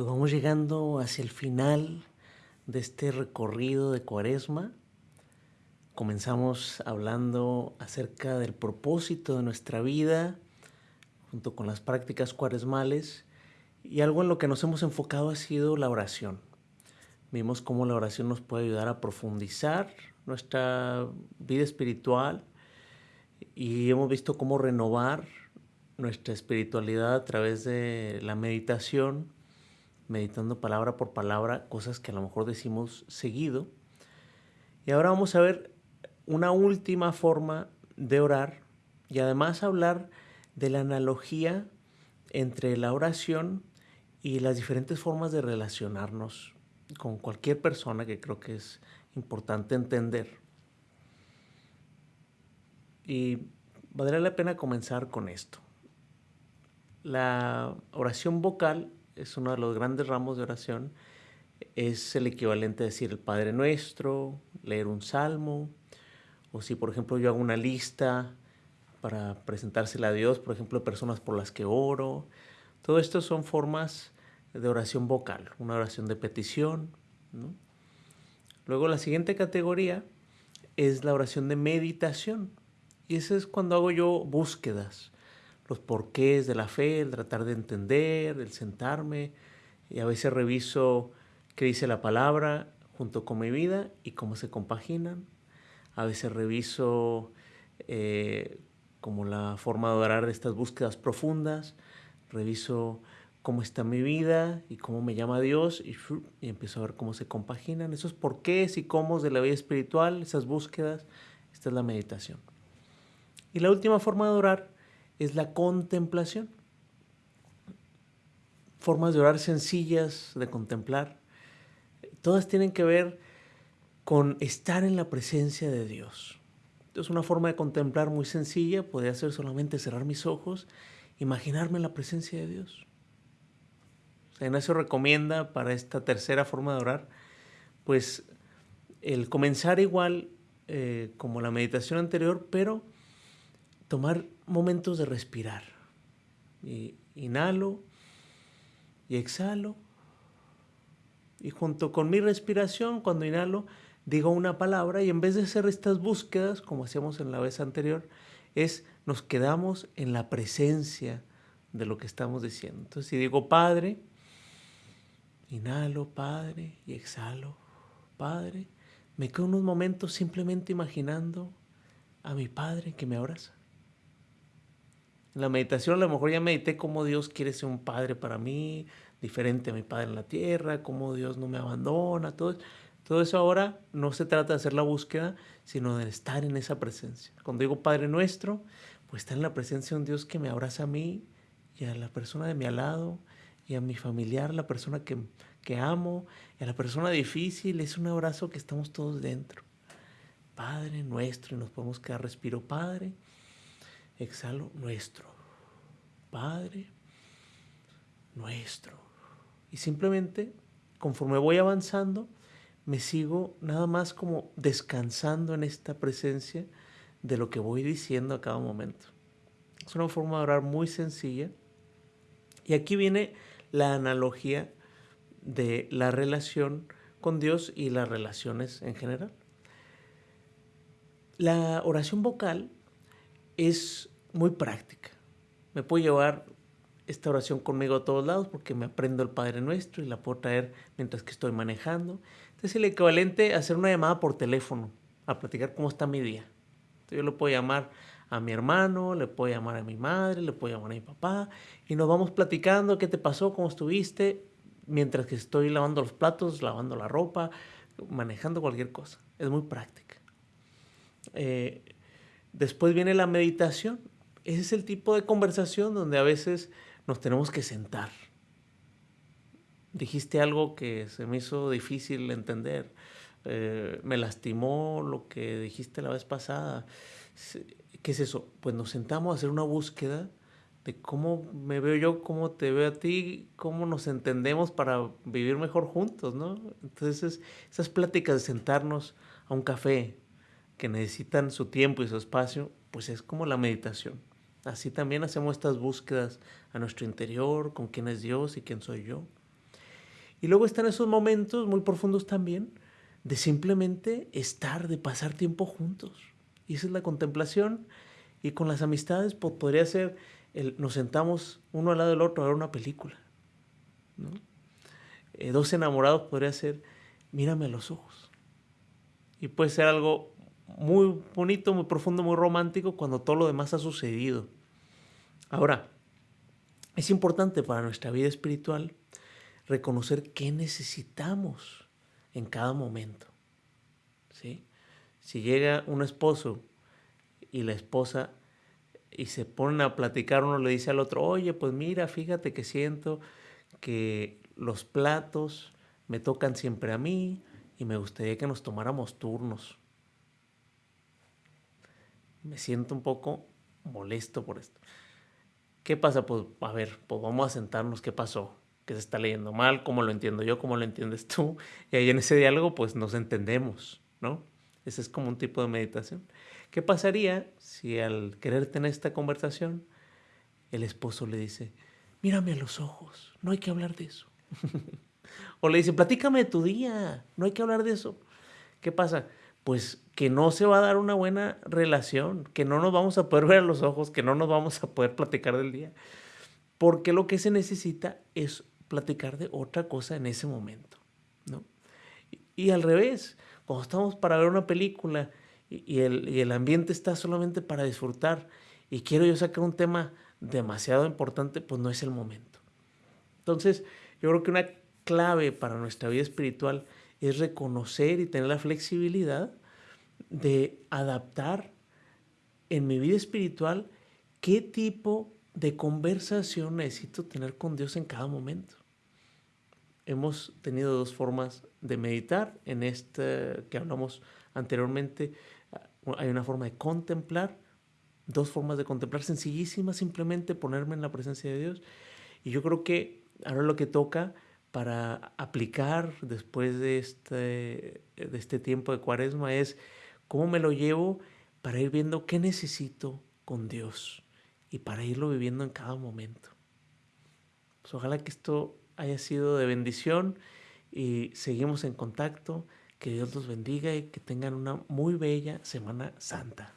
Pues vamos llegando hacia el final de este recorrido de cuaresma. Comenzamos hablando acerca del propósito de nuestra vida, junto con las prácticas cuaresmales, y algo en lo que nos hemos enfocado ha sido la oración. Vimos cómo la oración nos puede ayudar a profundizar nuestra vida espiritual y hemos visto cómo renovar nuestra espiritualidad a través de la meditación meditando palabra por palabra cosas que a lo mejor decimos seguido. Y ahora vamos a ver una última forma de orar y además hablar de la analogía entre la oración y las diferentes formas de relacionarnos con cualquier persona que creo que es importante entender. Y valdría la pena comenzar con esto. La oración vocal es uno de los grandes ramos de oración, es el equivalente a decir el Padre Nuestro, leer un salmo, o si por ejemplo yo hago una lista para presentársela a Dios, por ejemplo, personas por las que oro. Todo esto son formas de oración vocal, una oración de petición. Luego la siguiente categoría es la oración de meditación. Y esa es cuando hago yo búsquedas los porqués de la fe, el tratar de entender, el sentarme y a veces reviso qué dice la palabra junto con mi vida y cómo se compaginan. A veces reviso eh, como la forma de orar de estas búsquedas profundas, reviso cómo está mi vida y cómo me llama Dios y, y empiezo a ver cómo se compaginan esos porqués y cómo de la vida espiritual, esas búsquedas. Esta es la meditación. Y la última forma de orar es la contemplación. Formas de orar sencillas, de contemplar. Todas tienen que ver con estar en la presencia de Dios. Es una forma de contemplar muy sencilla, podría ser solamente cerrar mis ojos, imaginarme en la presencia de Dios. San Ignacio recomienda para esta tercera forma de orar, pues el comenzar igual eh, como la meditación anterior, pero tomar momentos de respirar. Y inhalo y exhalo. Y junto con mi respiración, cuando inhalo, digo una palabra y en vez de hacer estas búsquedas, como hacíamos en la vez anterior, es nos quedamos en la presencia de lo que estamos diciendo. Entonces, si digo Padre, inhalo Padre y exhalo Padre, me quedo unos momentos simplemente imaginando a mi Padre que me abraza. En la meditación a lo mejor ya medité cómo Dios quiere ser un padre para mí, diferente a mi padre en la tierra, cómo Dios no me abandona, todo, todo eso ahora no se trata de hacer la búsqueda, sino de estar en esa presencia. Cuando digo Padre Nuestro, pues está en la presencia de un Dios que me abraza a mí y a la persona de mi al lado y a mi familiar, la persona que, que amo, y a la persona difícil, es un abrazo que estamos todos dentro. Padre Nuestro, y nos podemos quedar respiro Padre exhalo nuestro, Padre nuestro. Y simplemente, conforme voy avanzando, me sigo nada más como descansando en esta presencia de lo que voy diciendo a cada momento. Es una forma de orar muy sencilla. Y aquí viene la analogía de la relación con Dios y las relaciones en general. La oración vocal es muy práctica. Me puedo llevar esta oración conmigo a todos lados porque me aprendo el Padre Nuestro y la puedo traer mientras que estoy manejando. Entonces es el equivalente a hacer una llamada por teléfono, a platicar cómo está mi día. Entonces yo le puedo llamar a mi hermano, le puedo llamar a mi madre, le puedo llamar a mi papá y nos vamos platicando qué te pasó, cómo estuviste, mientras que estoy lavando los platos, lavando la ropa, manejando cualquier cosa. Es muy práctica. Eh, después viene la meditación ese es el tipo de conversación donde a veces nos tenemos que sentar. Dijiste algo que se me hizo difícil entender. Eh, me lastimó lo que dijiste la vez pasada. ¿Qué es eso? Pues nos sentamos a hacer una búsqueda de cómo me veo yo, cómo te veo a ti, cómo nos entendemos para vivir mejor juntos, ¿no? Entonces, esas pláticas de sentarnos a un café que necesitan su tiempo y su espacio, pues es como la meditación. Así también hacemos estas búsquedas a nuestro interior, con quién es Dios y quién soy yo. Y luego están esos momentos muy profundos también de simplemente estar, de pasar tiempo juntos. Y esa es la contemplación. Y con las amistades pues, podría ser, nos sentamos uno al lado del otro a ver una película. Eh, dos enamorados podría ser, mírame a los ojos. Y puede ser algo muy bonito, muy profundo, muy romántico cuando todo lo demás ha sucedido. Ahora, es importante para nuestra vida espiritual reconocer qué necesitamos en cada momento. ¿sí? Si llega un esposo y la esposa y se ponen a platicar, uno le dice al otro, oye, pues mira, fíjate que siento que los platos me tocan siempre a mí y me gustaría que nos tomáramos turnos. Me siento un poco molesto por esto. ¿Qué pasa? Pues a ver, pues vamos a sentarnos, ¿qué pasó? ¿Qué se está leyendo mal? ¿Cómo lo entiendo yo? ¿Cómo lo entiendes tú? Y ahí en ese diálogo pues nos entendemos, ¿no? Ese es como un tipo de meditación. ¿Qué pasaría si al querer tener esta conversación, el esposo le dice, mírame a los ojos, no hay que hablar de eso? o le dice, platícame de tu día, no hay que hablar de eso. ¿Qué pasa? Pues que no se va a dar una buena relación, que no nos vamos a poder ver a los ojos, que no nos vamos a poder platicar del día. Porque lo que se necesita es platicar de otra cosa en ese momento, ¿no? Y, al revés, cuando estamos para ver una película y, el, el ambiente está solamente para disfrutar y quiero yo sacar un tema demasiado importante, pues no es el momento. Entonces, yo creo que una clave para nuestra vida espiritual es reconocer y tener la flexibilidad de adaptar en mi vida espiritual qué tipo de conversación necesito tener con Dios en cada momento. Hemos tenido dos formas de meditar. En este que hablamos anteriormente, hay una forma de contemplar, dos formas de contemplar sencillísimas, simplemente ponerme en la presencia de Dios. Y yo creo que ahora lo que toca para aplicar después de este, de este tiempo de cuaresma es cómo me lo llevo para ir viendo qué necesito con Dios y para irlo viviendo en cada momento. Pues ojalá que esto haya sido de bendición y seguimos en contacto. Que Dios los bendiga y que tengan una muy bella Semana Santa.